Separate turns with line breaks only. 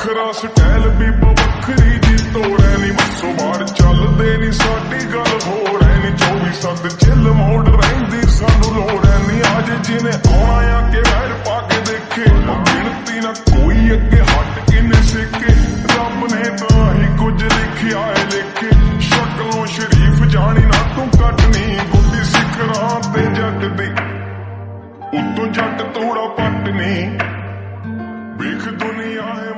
ਵੱਖਰਾ ਸਟਾਈਲ ਵੀ ਵੱਖਰੀ ਦੀ ਤੋੜੈ ਨਹੀਂ ਮਸਵਾਰ ਚੱਲਦੇ ਨਹੀਂ ਸਾਡੀ ਗੱਲ ਹੋਰ ਐ ਨਹੀਂ 24 ਸੱਤ ਚਿੱਲ ਮੋੜ ਰਹਿੰਦੀ, ਸਾਨੂੰ ਲੋੜ ਐ ਨਹੀਂ ਅੱਜ ਜਿਹਨੇ ਆਉਣਾ ਆ ਕੇ ਵੈਰ ਪਾ ਕੇ ਦੇਖੇ ਗਿਣਤੀ ਨਾ ਕੋਈ ਅੱਗੇ ਹਟ ਕੇ ਨੇ ਸਿੱਕੇ ਰੱਬ ਨੇ ਤਾਂ ਹੀ ਕੁਝ ਲਿਖਿਆ ਏ ਲਿਖੇ। ਸ਼ਕਲੋਂ ਸ਼ਰੀਫ ਜਾਣੀ ਨਾ, ਤੂੰ ਕੱਟ ਕੱਟਨੀ ਗੁੱਡੀ ਸਿਖਰਾਂ ਤੇ ਜੱਟ ਦੀ। ਉਤੋਂ ਜੱਟ ਤੋੜਾ ਪੱਟ ਨਹੀਂ ਵੇਖ ਦੁਨੀਆ